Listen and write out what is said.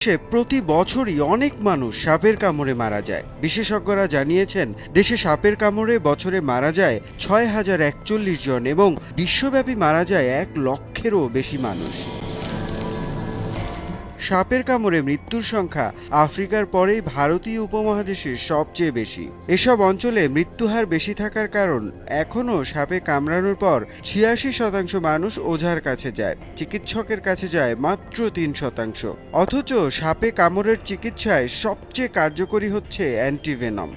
দেশে প্রতি বছরই অনেক মানুষ সাপের কামড়ে মারা যায়। বিশেষজ্ঞরা জানিয়েছেন, দেশে সাপের কামড়ে বছরে মারা যায় ছয় হাজার একচল্লিশ জন এবং বিশ্বব্যাপী মারা যায় এক লক্ষেরও বেশি মানুষ। সাপের কামড়ে মৃত্যুর সংখ্যা আফ্রিকার পরেই ভারতীয় উপমহাদেশে সবচেয়ে বেশি। এসব অঞ্চলে মৃত্যুহার বেশি থাকার কারণ এখনও সাপে কামড়ানোর পর ছিয়াশি শতাংশ মানুষ ওঝার কাছে যায়, চিকিৎসকের কাছে যায় মাত্র তিন শতাংশ। অথচ সাপে কামড়ের চিকিৎসায় সবচেয়ে কার্যকরী হচ্ছে অ্যান্টিভেনম।